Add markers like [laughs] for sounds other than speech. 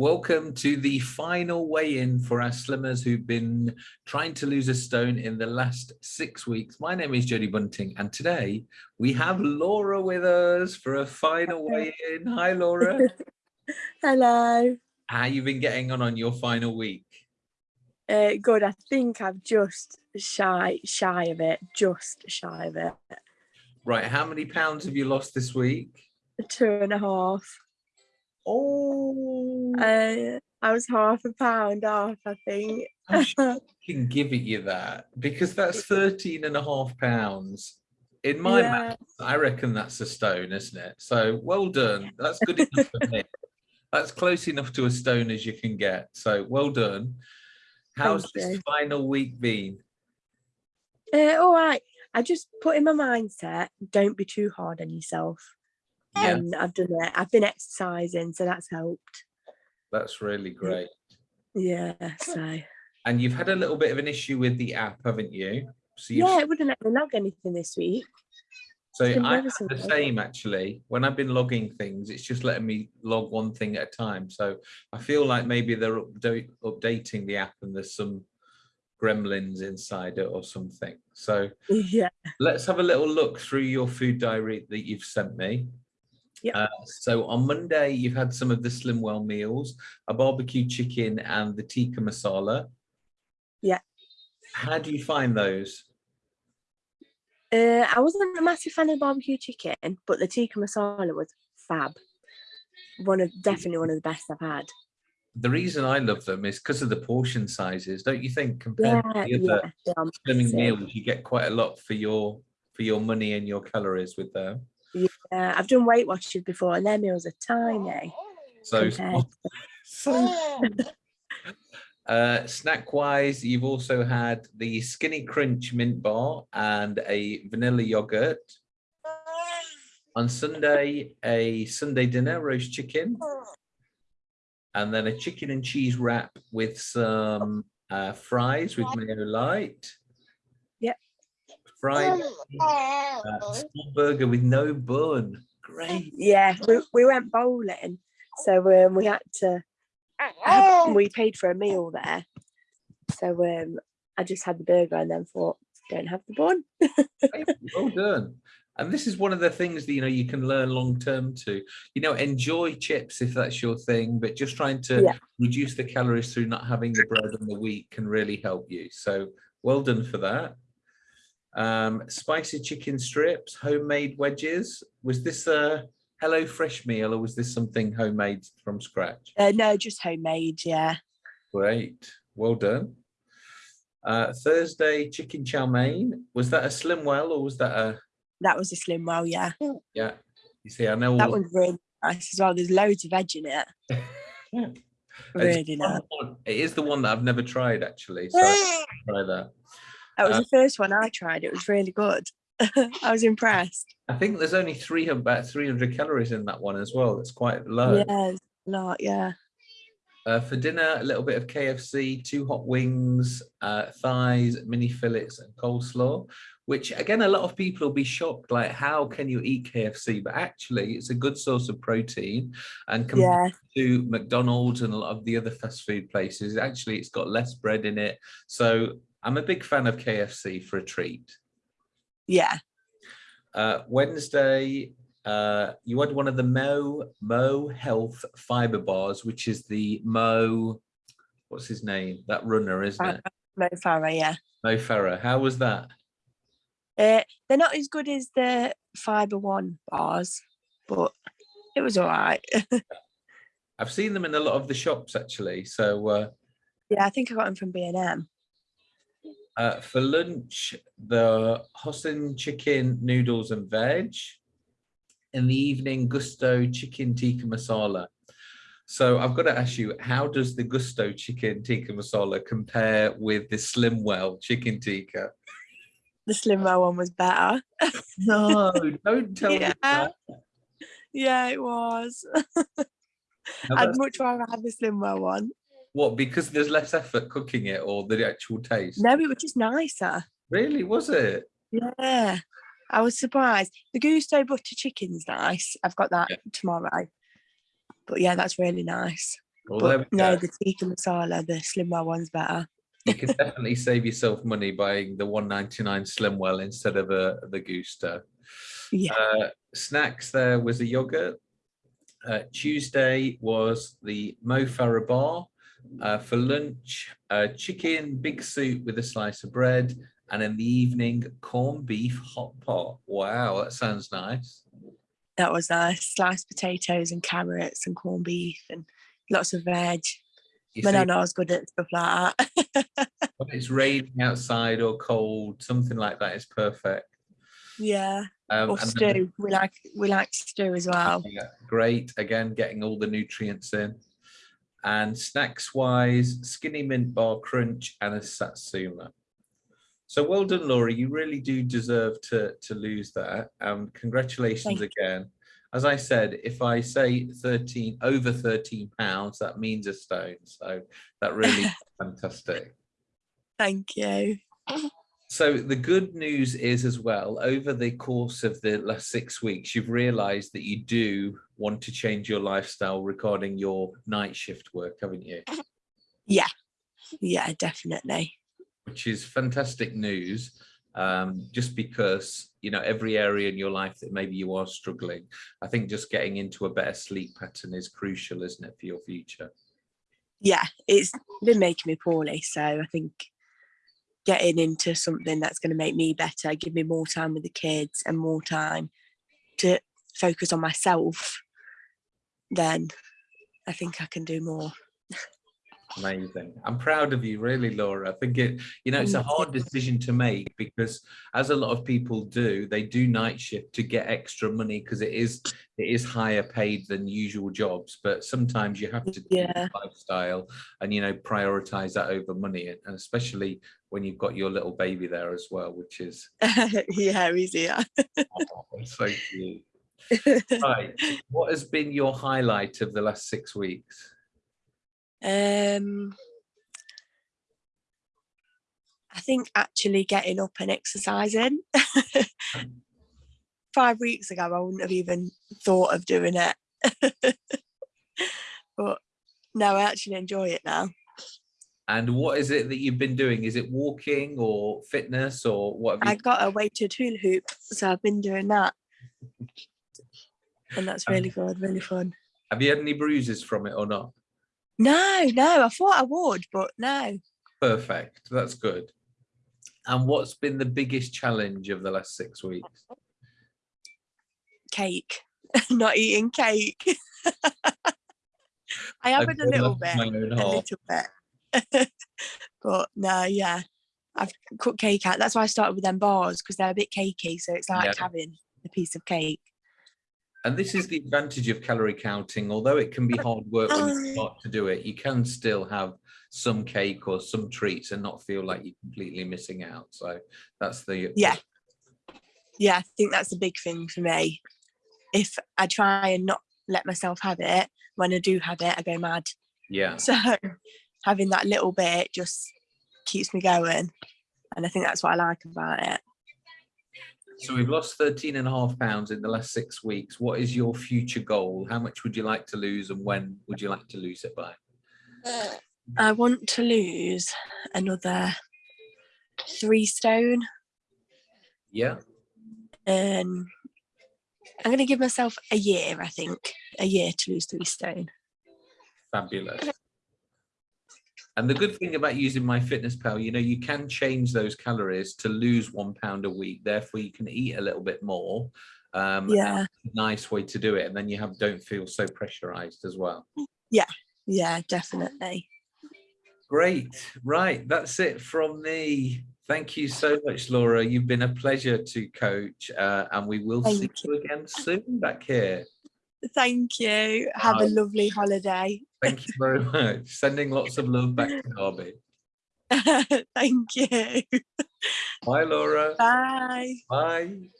Welcome to the final weigh-in for our slimmers who've been trying to lose a stone in the last six weeks. My name is Jodie Bunting and today we have Laura with us for a final weigh-in. Hi Laura. [laughs] Hello. How you been getting on on your final week? Uh, good. I think I'm just shy, shy of it. Just shy of it. Right. How many pounds have you lost this week? Two and a half. Oh. Uh, I was half a pound off, I think. I [laughs] can give it you that because that's 13 and a half pounds. In my Yeah. math, I reckon that's a stone, isn't it? So well done. That's good enough for me. That's close enough to a stone as you can get. So well done. How's Thank this you. final week been? Uh, all right. I just put in my mindset, don't be too hard on yourself. Yeah, And I've done it. I've been exercising, so that's helped. that's really great. Yeah, so. And you've had a little bit of an issue with the app, haven't you? So Yeah, it wouldn't let me log anything this week. So I have the same actually. When I've been logging things, it's just letting me log one thing at a time. So I feel like maybe they're updating the app and there's some gremlins inside it or something. So [laughs] Yeah. let's have a little look through your food diary that you've sent me. Yep. Uh, so on Monday, you've had some of the Slimwell meals, a barbecue chicken and the tikka masala. Yeah. How do you find those? Uh, I wasn't a massive fan of the barbecue chicken, but the tikka masala was fab. One of definitely one of the best I've had. The reason I love them is because of the portion sizes, don't you think? Compared Yeah, to the other yeah. slimming meals, you get quite a lot for your for your money and your calories with them. Yeah, I've done Weight Watchers before, and their meals are tiny. So, so [laughs] uh, snack wise, you've also had the Skinny Crunch mint bar and a vanilla yogurt. On Sunday, a Sunday dinner roast chicken, and then a chicken and cheese wrap with some uh, fries with mayo light. Yep. Fried uh, small burger with no bun. Great. Yeah, we, we went bowling, so um, we had to. have- we paid for a meal there, so um, I just had the burger and then thought, don't have the bun. well done. And this is one of the things that you know you can learn long term to. You know, enjoy chips if that's your thing, but just trying to Yeah. reduce the calories through not having the bread and the wheat can really help you. So well done for that. Um, spicy chicken strips, homemade wedges. Was this a HelloFresh meal or was this something homemade from scratch? Uh, no, just homemade. Yeah, Great, well done. Uh, Thursday chicken chow mein. Was that a Slimwell or was that a that was a Slimwell. Yeah, yeah? You see, I know that one's really nice as well. There's loads of veg in it. [laughs] It's Really nice. one- It is the one that I've never tried actually. So [laughs] try that. That was Uh, the first one I tried. It was really good. [laughs] I was impressed. I think there's only three about 300 calories in that one as well. That's quite low. Yeah, a lot. Yeah. Uh, for dinner, a little bit of KFC, two hot wings, uh, thighs, mini fillets, and coleslaw. Which again, a lot of people will be shocked. Like, how can you eat KFC? But actually, it's a good source of protein. And compared Yeah. to McDonald's and a lot of the other fast food places, actually, it's got less bread in it. So I'm a big fan of KFC for a treat. Yeah. Uh, Wednesday, uh, you had one of the Mo Mo Health fiber bars, which is the Mo. What's his name? That runner, isn't it? Mo Farah, yeah. Mo Farah. How was that? Uh, they're not as good as the Fiber One bars, but it was all right. [laughs] I've seen them in a lot of the shops actually. So uh, yeah, I think I got them from B and M. uh, for lunch, the hoisin chicken noodles and veg. In the evening, Gousto chicken tikka masala. So I've got to ask you, how does the Gousto chicken tikka masala compare with the Slimwell chicken tikka? The Slimwell one was better. [laughs] No, don't [laughs] tell me Yeah. that. Yeah, it was. [laughs] Now I'd much rather have the Slimwell one. What, because there's less effort cooking it or the actual taste? No, it was just nicer. Really, was it? Yeah. I was surprised. The Gousto butter chicken's nice. I've got that Yeah. tomorrow. But yeah, that's really nice. Well, there we But no, the tikka masala, the Slimwell one's better. You can definitely save yourself money buying the 199 Slimwell instead of a, the Gousto. Yeah. Uh, snacks there was a yogurt. Uh, Tuesday was the Mo Farah bar. Uh, for lunch, uh, chicken, big soup with a slice of bread. And in the evening, corned beef hot pot. Wow, that sounds nice. That was nice. Sliced potatoes and carrots and corned beef and lots of veg. You My see, nana was good at stuff like that. [laughs] when it's raining outside or cold, something like that is perfect. yeah. Um, Or and then- stew. We like we like stew as well. Yeah, great. Again, getting all the nutrients in. And snacks wise, skinny mint bar crunch and a satsuma. So well done, Laura. You really do deserve to, to lose that. Um, congratulations Thank again. As I said, if I say 13, over 13 pounds, that means a stone. So that really [laughs] fantastic. Thank you. [laughs] So the good news is as well, over the course of the last six weeks, you've realized that you do want to change your lifestyle regarding your night shift work, haven't you? Yeah, yeah, definitely. Which is fantastic news. Um, just because, you know, every area in your life that maybe you are struggling, I think just getting into a better sleep pattern is crucial, isn't it, for your future? Yeah, it's been making me poorly. So I think getting into something that's going to make me better, give me more time with the kids and more time to focus on myself, then I think I can do more. Amazing. I'm proud of you, really, Laura. I think it, you know, it's a hard decision to make because as a lot of people do, they do night shift to get extra money because it is it is higher paid than usual jobs. But sometimes you have to do Yeah. lifestyle and you know prioritize that over money, and especially when you've got your little baby there as well, which is [laughs] yeah, easier. [laughs] oh, so cute. [laughs] Right. What has been your highlight of the last six weeks? Um, I think actually getting up and exercising. [laughs] Five weeks ago, I wouldn't have even thought of doing it. [laughs] but no, I actually enjoy it now. And what is it that you've been doing? Is it walking or fitness or what have I got a weighted hula hoop, so I've been doing that. [laughs] And that's Um, really good, really fun. Have you had any bruises from it or not? No, no, I thought I would, but no. Perfect. That's good. And what's been the biggest challenge of the last six weeks? Cake. [laughs] Not eating cake. [laughs] I have had a little bit. with my own a little bit. [laughs] but no, yeah, I've cut cake out. That's why I started with them bars because they're a bit cakey. So it's like Yeah. having a piece of cake. And this is the advantage of calorie counting. Although it can be uh, hard work when you Oh. start to do it, you can still have some cake or some treats and not feel like you're completely missing out. So that's the Yeah. Yeah, I think that's a big thing for me. If I try and not let myself have it, when I do have it, I go mad. yeah. So [laughs] having that little bit just keeps me going. And I think that's what I like about it. So we've lost 13 and a half pounds in the last six weeks. What is your future goal? How much would you like to lose and when would you like to lose it by? I want to lose another three stone. Yeah. Um, I'm going to give myself a year, I think, a year to lose three stone. Fabulous. And the good thing about using MyFitnessPal, you know, you can change those calories to lose one pound a week. Therefore, you can eat a little bit more. Um, Yeah. nice way to do it. And then you have don't feel so pressurized as well. Yeah, Yeah, definitely. Great. Right. That's it from me. Thank you so much, Laura. You've been a pleasure to coach, uh, and we will see Thank you again soon back here. Thank you. Have a lovely holiday. Thank you very much. Sending lots of love back to Derby. [laughs] Thank you. Bye, Laura. Bye. Bye.